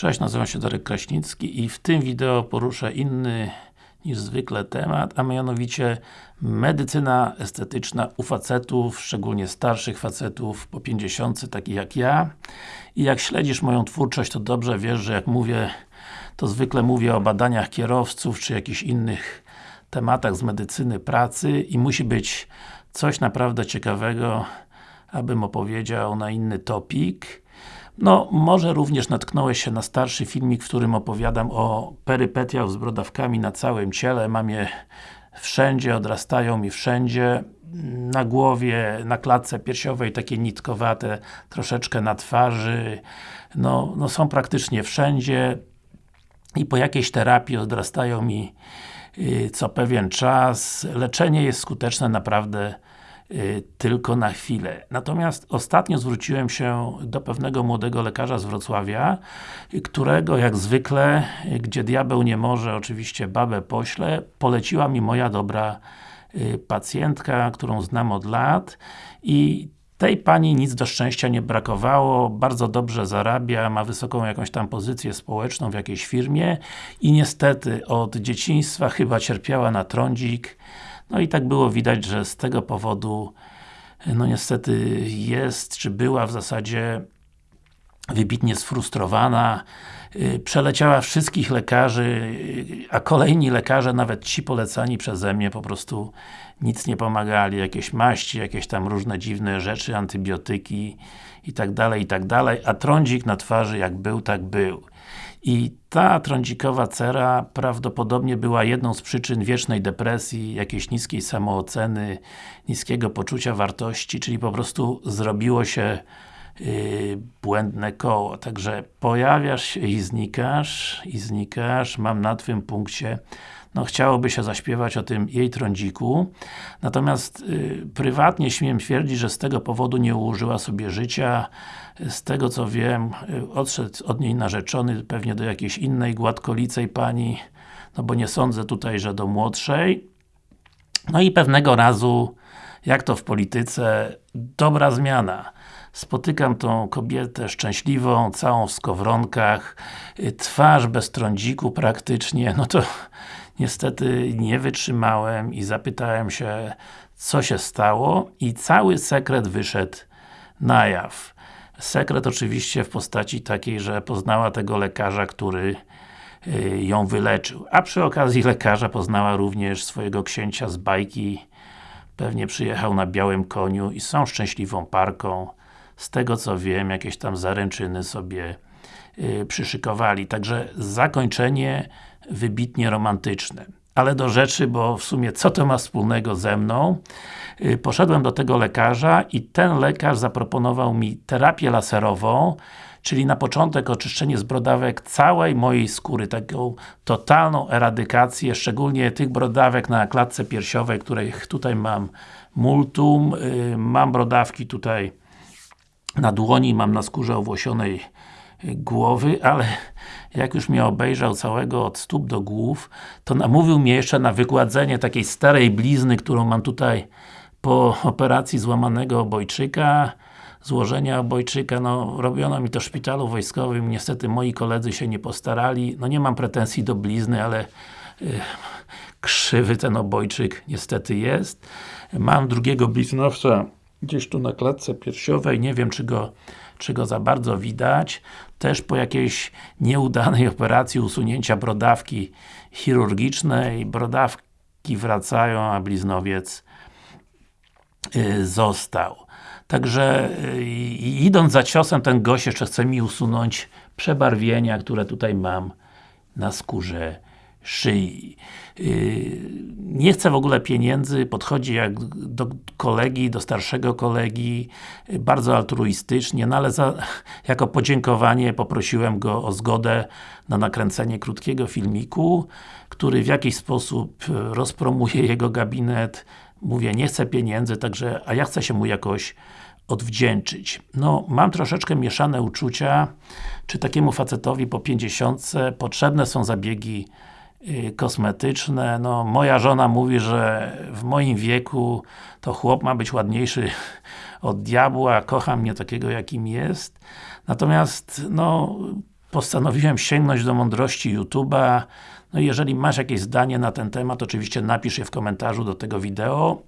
Cześć, nazywam się Darek Kraśnicki i w tym wideo poruszę inny niż zwykle temat, a mianowicie medycyna estetyczna u facetów, szczególnie starszych facetów po 50, takich jak ja. I jak śledzisz moją twórczość, to dobrze wiesz, że jak mówię, to zwykle mówię o badaniach kierowców, czy jakichś innych tematach z medycyny pracy i musi być coś naprawdę ciekawego, abym opowiedział na inny topik. No, może również natknąłeś się na starszy filmik, w którym opowiadam o perypetiach z brodawkami na całym ciele. Mam je wszędzie, odrastają mi wszędzie. Na głowie, na klatce piersiowej takie nitkowate, troszeczkę na twarzy. No, no są praktycznie wszędzie i po jakiejś terapii odrastają mi yy, co pewien czas. Leczenie jest skuteczne naprawdę Y, tylko na chwilę. Natomiast ostatnio zwróciłem się do pewnego młodego lekarza z Wrocławia, którego jak zwykle, gdzie diabeł nie może, oczywiście babę pośle, poleciła mi moja dobra y, pacjentka, którą znam od lat i tej pani nic do szczęścia nie brakowało, bardzo dobrze zarabia, ma wysoką jakąś tam pozycję społeczną w jakiejś firmie i niestety od dzieciństwa chyba cierpiała na trądzik no i tak było widać, że z tego powodu no niestety jest, czy była w zasadzie wybitnie sfrustrowana, y, przeleciała wszystkich lekarzy, y, a kolejni lekarze, nawet ci polecani przeze mnie, po prostu nic nie pomagali, jakieś maści, jakieś tam różne dziwne rzeczy, antybiotyki i tak dalej, i tak dalej, a trądzik na twarzy jak był, tak był. I ta trądzikowa cera prawdopodobnie była jedną z przyczyn wiecznej depresji, jakiejś niskiej samooceny, niskiego poczucia wartości, czyli po prostu zrobiło się błędne koło. Także pojawiasz się i znikasz, i znikasz, mam na Twym punkcie no chciałoby się zaśpiewać o tym jej trądziku. Natomiast y, prywatnie śmiem twierdzić, że z tego powodu nie ułożyła sobie życia. Z tego co wiem, y, odszedł od niej narzeczony pewnie do jakiejś innej gładkolicej pani, no bo nie sądzę tutaj, że do młodszej. No i pewnego razu, jak to w polityce, dobra zmiana spotykam tą kobietę szczęśliwą, całą w skowronkach, y, twarz bez trądziku praktycznie, no to niestety nie wytrzymałem i zapytałem się, co się stało i cały sekret wyszedł na jaw. Sekret oczywiście w postaci takiej, że poznała tego lekarza, który y, ją wyleczył. A przy okazji lekarza poznała również swojego księcia z bajki. Pewnie przyjechał na białym koniu i są szczęśliwą parką. Z tego co wiem, jakieś tam zaręczyny sobie yy, przyszykowali. Także zakończenie wybitnie romantyczne. Ale do rzeczy, bo w sumie co to ma wspólnego ze mną? Yy, poszedłem do tego lekarza i ten lekarz zaproponował mi terapię laserową, czyli na początek oczyszczenie z brodawek całej mojej skóry, taką totalną eradykację, szczególnie tych brodawek na klatce piersiowej, których tutaj mam multum, yy, mam brodawki tutaj na dłoni, mam na skórze owłosionej głowy, ale jak już mnie obejrzał całego od stóp do głów, to namówił mnie jeszcze na wygładzenie takiej starej blizny, którą mam tutaj po operacji złamanego obojczyka, złożenia obojczyka, no robiono mi to w szpitalu wojskowym, niestety moi koledzy się nie postarali, no nie mam pretensji do blizny, ale yy, krzywy ten obojczyk niestety jest. Mam drugiego bliznowca gdzieś tu na klatce piersiowej, nie wiem czy go, czy go za bardzo widać. Też po jakiejś nieudanej operacji usunięcia brodawki chirurgicznej, brodawki wracają, a bliznowiec yy, został. Także yy, idąc za ciosem, ten gość jeszcze chce mi usunąć przebarwienia, które tutaj mam na skórze szyi. Yy, nie chce w ogóle pieniędzy, podchodzi jak do kolegi, do starszego kolegi, bardzo altruistycznie, no ale za, jako podziękowanie poprosiłem go o zgodę na nakręcenie krótkiego filmiku, który w jakiś sposób rozpromuje jego gabinet. Mówię, nie chcę pieniędzy, także, a ja chcę się mu jakoś odwdzięczyć. No, mam troszeczkę mieszane uczucia, czy takiemu facetowi po 50 potrzebne są zabiegi Y, kosmetyczne. No, moja żona mówi, że w moim wieku to chłop ma być ładniejszy od diabła, kocha mnie takiego jakim jest. Natomiast, no, postanowiłem sięgnąć do mądrości YouTube'a. No jeżeli masz jakieś zdanie na ten temat, oczywiście napisz je w komentarzu do tego wideo.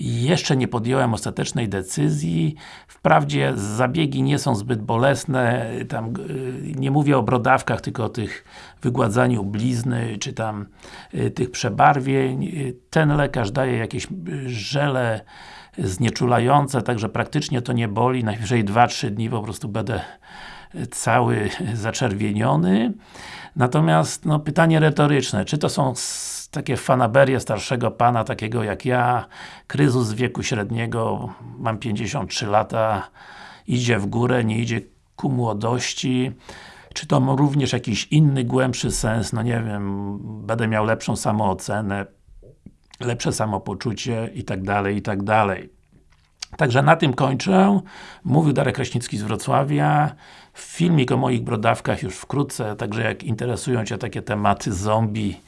Jeszcze nie podjąłem ostatecznej decyzji. Wprawdzie zabiegi nie są zbyt bolesne, tam y, nie mówię o brodawkach, tylko o tych wygładzaniu blizny, czy tam y, tych przebarwień. Ten lekarz daje jakieś żele znieczulające, także praktycznie to nie boli, najwyżej 2-3 dni po prostu będę cały zaczerwieniony. Natomiast, no, pytanie retoryczne, czy to są takie fanaberie starszego pana, takiego jak ja, kryzys wieku średniego, mam 53 lata, idzie w górę, nie idzie ku młodości, czy to ma również jakiś inny, głębszy sens, no nie wiem, będę miał lepszą samoocenę, lepsze samopoczucie i tak dalej, i tak dalej. Także na tym kończę. Mówił Darek Kraśnicki z Wrocławia. Filmik o moich brodawkach już wkrótce, także jak interesują Cię takie tematy zombie,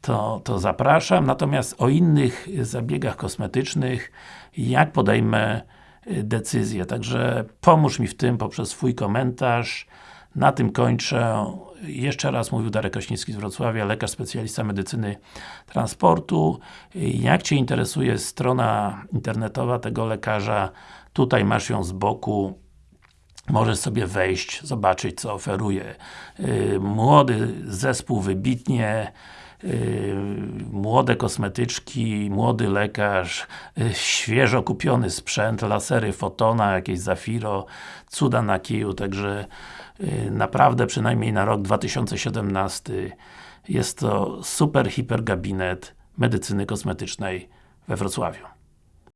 to, to zapraszam. Natomiast o innych zabiegach kosmetycznych, jak podejmę y, decyzję. Także pomóż mi w tym poprzez swój komentarz. Na tym kończę. Jeszcze raz mówił Darek Kośnicki z Wrocławia, lekarz specjalista medycyny transportu. Jak Cię interesuje strona internetowa tego lekarza, tutaj masz ją z boku. Możesz sobie wejść, zobaczyć co oferuje. Y, młody zespół wybitnie Yy, młode kosmetyczki, młody lekarz, yy, świeżo kupiony sprzęt, lasery Fotona, jakieś Zafiro, cuda na kiju, także yy, naprawdę przynajmniej na rok 2017 jest to super hiper gabinet medycyny kosmetycznej we Wrocławiu.